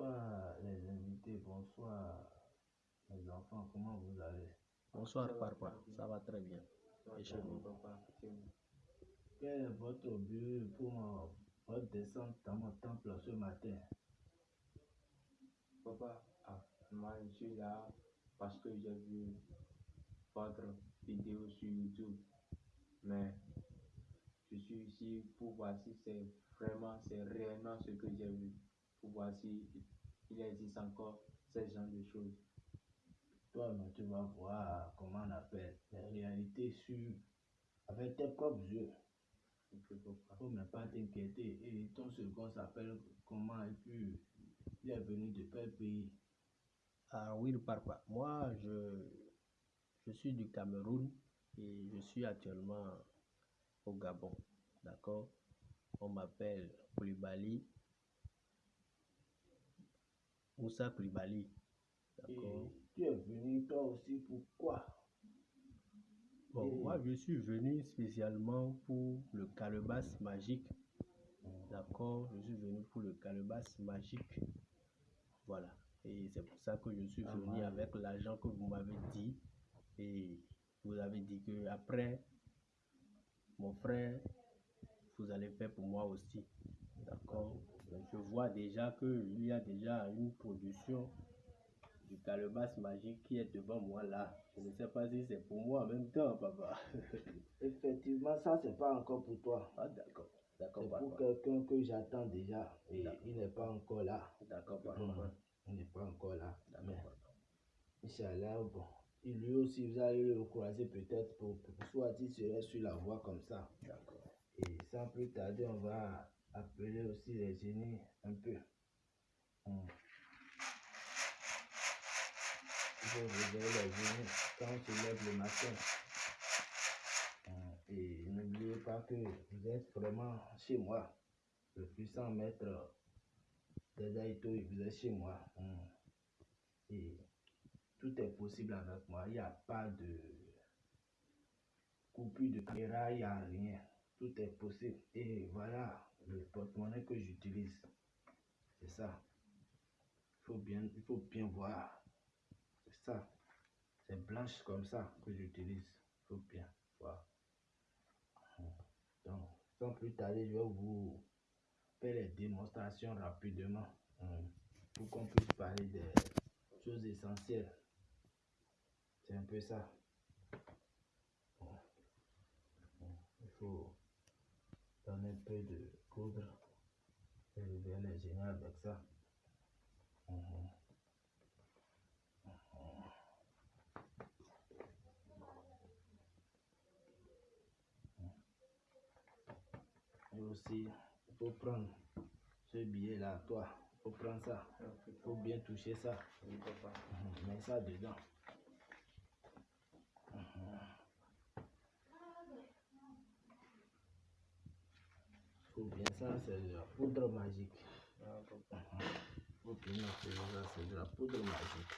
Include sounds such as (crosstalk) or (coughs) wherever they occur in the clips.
Bonsoir les invités, bonsoir les enfants, comment vous allez? Bonsoir papa, ça va très bien. Et chez vous? Quel est votre but pour votre descente dans mon temple ce matin? Papa, ah, moi je suis là parce que j'ai vu votre vidéo sur YouTube. Mais je suis ici pour voir si c'est vraiment, c'est réellement ce que j'ai vu. Pour voir si il existe encore ce genre de choses. Toi, mais tu vas voir comment on appelle la réalité sur avec tes propres yeux. Il ne faut même pas t'inquiéter. Et ton second s'appelle comment et puis il est venu de quel pays? Ah oui, papa. Moi, je, je suis du Cameroun et je suis actuellement au Gabon. D'accord? On m'appelle Koulibaly. Moussa Koulibaly. D'accord Tu es venu toi aussi pourquoi Bon, moi je suis venu spécialement pour le calebasse magique. D'accord Je suis venu pour le calebasse magique. Voilà. Et c'est pour ça que je suis Ah, venu ouais. avec l'argent que vous m'avez dit. Et vous avez dit que après, mon frère, vous allez faire pour moi aussi. D'accord Vois déjà qu'il y a déjà une production du calebasse magique qui est devant moi là. Je ne sais pas si c'est pour moi en même temps, papa. (laughs) Effectivement, ça, c'est pas encore pour toi. Ah, d'accord. D'accord, C'est pour quelqu'un que j'attends déjà. Et il n'est pas encore là. D'accord, papa. Mhm. Il n'est pas encore là. D'accord. Inch'Allah, bon. Et lui aussi, vous allez le croiser peut-être pour, pour soit il serait sur la voie comme ça. D'accord. Et sans plus tarder, on va appeler aussi les génies un peu. Hum. Faut réveiller les génies quand on se lève le matin. Hum. Et n'oubliez pas que vous êtes vraiment chez moi. Le puissant maître Dadaito, vous êtes chez moi. Hum. Et tout est possible avec moi. Il n'y a pas de coupure de caméra, il n'y a rien. Tout est possible. Et voilà le porte-monnaie que j'utilise. C'est ça. Il faut bien, il faut bien voir. C'est ça. C'est blanche comme ça que j'utilise. Il faut bien voir. Donc, sans plus tarder, je vais vous faire les démonstrations rapidement. hum, Pour qu'on puisse parler des choses essentielles. C'est un peu ça. Il faut donner un peu de poudre et lever les génies avec ça. Et aussi, il faut prendre ce billet-là, toi. Il faut prendre ça. Il faut bien toucher ça. Mhm, Mets ça dedans. Mhm. Faut bien ça, c'est de la poudre magique. Noter ça, c'est de la poudre magique.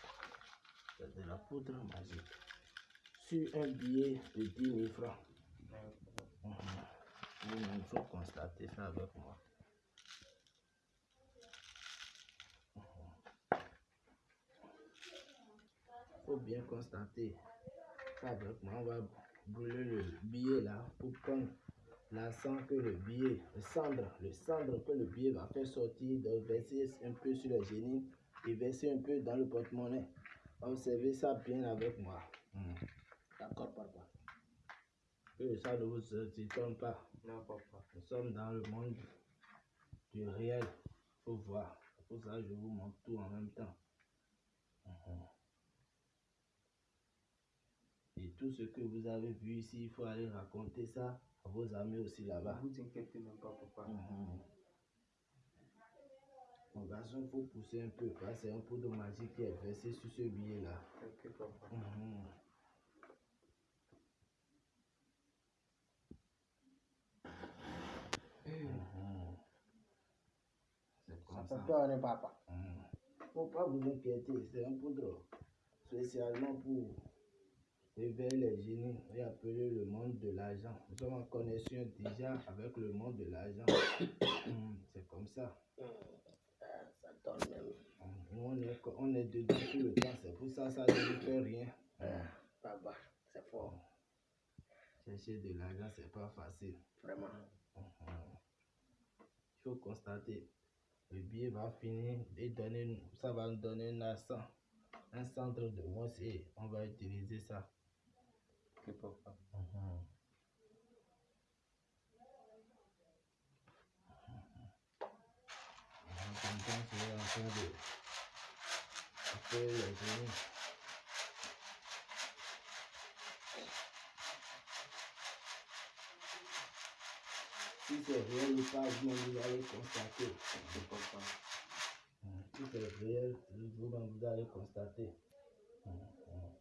C'est de la poudre magique. Sur un billet de 10 000 francs. Il faut constater ça avec moi. Il faut bien constater ça avec moi. On va brûler le billet là pour prendre l'encens que le billet, le cendre, le cendre que le billet va faire sortir, de verser un peu sur le génie et verser un peu dans le porte-monnaie. Observez ça bien avec moi. Mhm. D'accord, papa. Que ça ne vous étonne pas. Non, papa. Nous sommes dans le monde du réel. Il faut voir. Pour ça je vous montre tout en même temps. Mhm. Et tout ce que vous avez vu ici, il faut aller raconter ça vos amis aussi Ne là-bas. vous inquiétez même pas, papa. Mhm. Mon garçon, il faut pousser un peu. parce que C'est un poudre magique qui est versé sur ce billet-là. Ok, papa. Ça. peur, hein, papa? Mhm. Faut pas vous inquiéter, c'est un poudre spécialement pour réveiller les génies et appeler le monde de l'argent. Nous sommes en connexion déjà avec le monde de l'argent. (coughs) C'est comme ça. Ça donne même. on est, on est dedans tout le temps. C'est pour ça ça ne nous fait rien. Papa, c'est fort, Chercher de l'argent, c'est pas facile. vraiment. Il faut constater. Le billet va finir et donner, ça va nous donner un accent, un centre de moins et on va utiliser ça. Si c'est réel ou pas, vous allez constater. Si c'est réel, vous allez constater. Hum,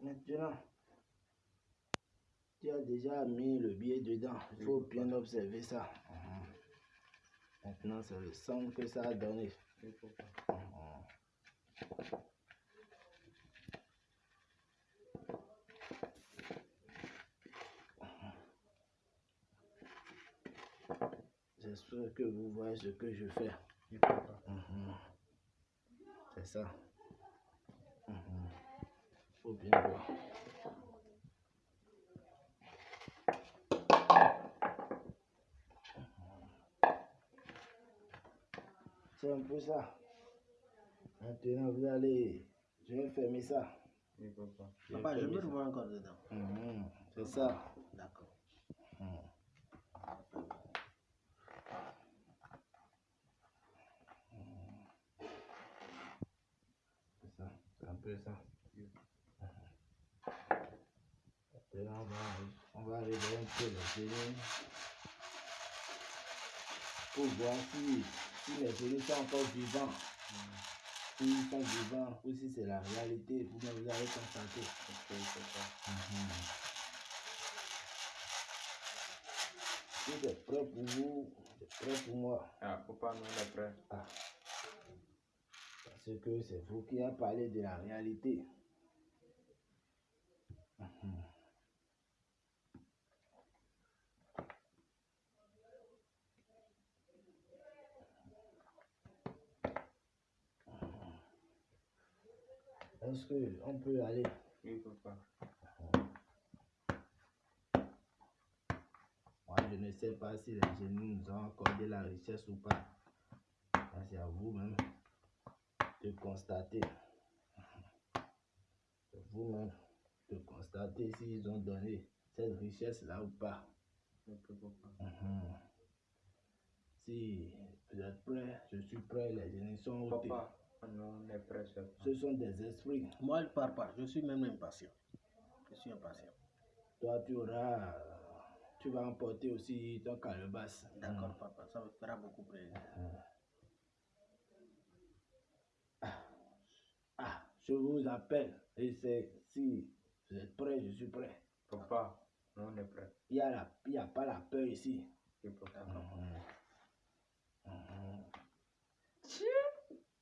Maintenant, tu as déjà mis le billet dedans. Il faut bien observer ça. Hum. Maintenant, c'est le son que ça a donné. Hum. J'espère que vous voyez ce que je fais. Mhm. C'est ça. Faut bien voir. C'est un peu ça. Maintenant, vous allez. Je vais fermer ça. Ok, papa. Je vais Papa, je peux voir encore dedans. Mhm. C'est ça. D'accord. Mhm. C'est ça, c'est un peu ça. On va, on va arriver un peu les génies pour voir si, si les génies sont encore vivants. S'ils sont vivants ou si c'est la réalité, vous-même vous allez constater. C'est prêt pour vous, c'est prêt pour moi. Ah, papa, nous on est prêt. Ah. Parce que c'est vous qui avez parlé de la réalité. Qu'on peut aller Oui, papa. Moi, je ne sais pas si les génies nous ont accordé la richesse ou pas. C'est à vous-même de constater. C'est vous-même de constater s'ils ont donné cette richesse-là ou pas. Mhm. Si vous êtes prêts, je suis prêt, les génies sont ôtés. Papa, Ce sont des esprits. Moi, je pars pas. Je suis même impatient. Je suis impatient. Toi, tu auras. Tu vas emporter aussi ton calebasse. D'accord, papa. Ça me fera beaucoup plaisir. Ah, je vous appelle. Et c'est si vous êtes prêts, je suis prêt. Papa, on est prêt. Il n'y a, la- a pas la peur ici. Ok, papa.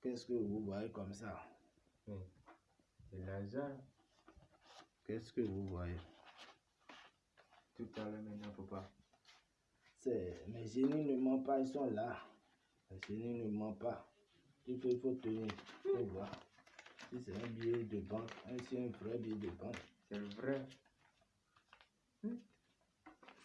Qu'est-ce que vous voyez comme ça? C'est l'argent. Qu'est-ce que vous voyez? Tout à l'heure maintenant, papa. C'est mes génies ne mentent pas, ils sont là. Les génies ne mentent pas. Il faut, il faut tenir, faut voir. Si c'est un billet de banque, un- si c'est un vrai billet de banque, C'est vrai.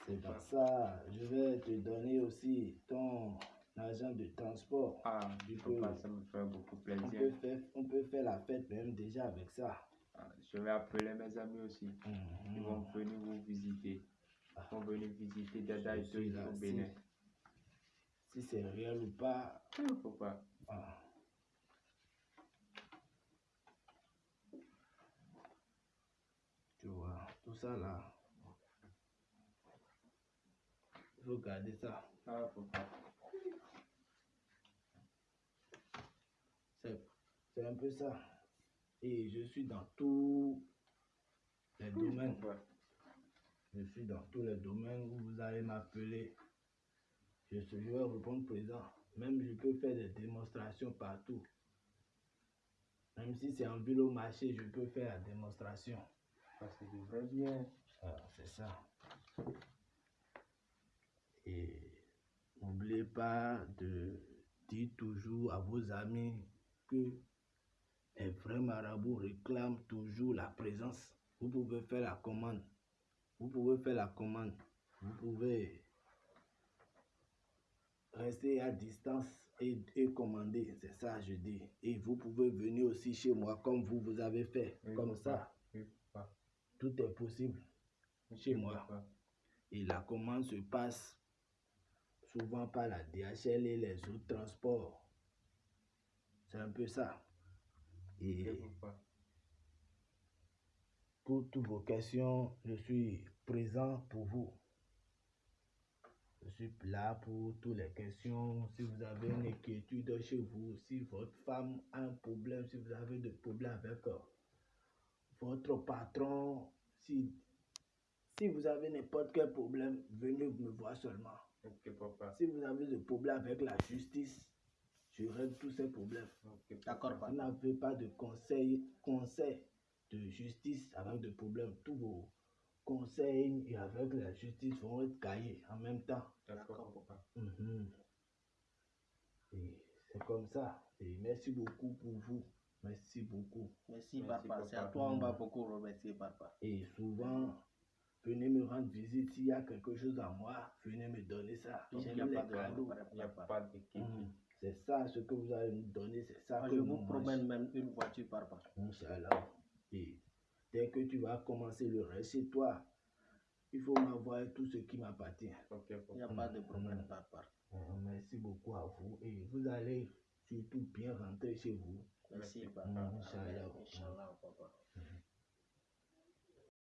c'est dans ça. Je vais te donner aussi ton argent de transport. Ah, Du coup, ça me fait beaucoup On peut, plaisir. faire, on peut faire la fête même déjà avec ça. Ah, je vais appeler mes amis aussi. Mhm. Ils vont venir vous visiter. Ils vont venir visiter Dada et tout au Bénin. Si c'est réel ou pas, Papa, ah. tu vois, tout ça là, il faut garder ça. ah. C'est c'est un peu ça. Et je suis dans tous les domaines. Papa, Je suis dans tous les domaines où vous allez m'appeler. Je, suis- je vais répondre présent. Même je peux faire des démonstrations partout. Même si c'est en vélo marché, je peux faire la démonstration. Parce que je devrais bien. Ah, c'est ça. Et n'oubliez pas de dire toujours à vos amis que les vrais marabouts réclament toujours la présence. Vous pouvez faire la commande. Vous pouvez faire la commande. Vous pouvez rester à distance et, et commander. C'est ça, je dis. Et vous pouvez venir aussi chez moi comme vous, vous avez fait. Oui, comme ça. Oui. Tout est possible. Chez moi. Et la commande se passe souvent par la DHL et les autres transports. C'est un peu ça. Et pour toutes vos questions, je suis présent pour vous. Je suis là pour toutes les questions. Si vous avez une inquiétude chez vous, si votre femme a un problème, si vous avez des problèmes avec euh, votre patron, si, si vous avez n'importe quel problème, venez me voir seulement. Papa. Si vous avez des problèmes avec la justice, je règle tous ces problèmes. Ok, D'accord, Vous n'avez pas de conseil, conseil de justice avec des problèmes. Tous vos conseils et avec la justice vont être cahiers en même temps. D'accord, papa. Mhm. Et c'est comme ça. Et merci beaucoup pour vous. Merci beaucoup. Merci, Merci, papa. C'est à toi, on va beaucoup remercier, papa. Et souvent, venez me rendre visite. S'il y a quelque chose à moi, venez me donner ça. Il J'aime n'y a les pas de cadeaux. problème, Il n'y a pas de kéké. Ça ce que vous allez me donner. C'est ça Moi, que je nous vous promets même une voiture, papa. Inch'Allah. Et dès que tu vas commencer le reste chez toi, il faut m'avoir tout ce qui m'appartient. Il n'y a papa. pas de problème, papa. Euh, Merci beaucoup à vous. Et vous allez surtout bien rentrer chez vous. Merci, papa. Inch'Allah, papa.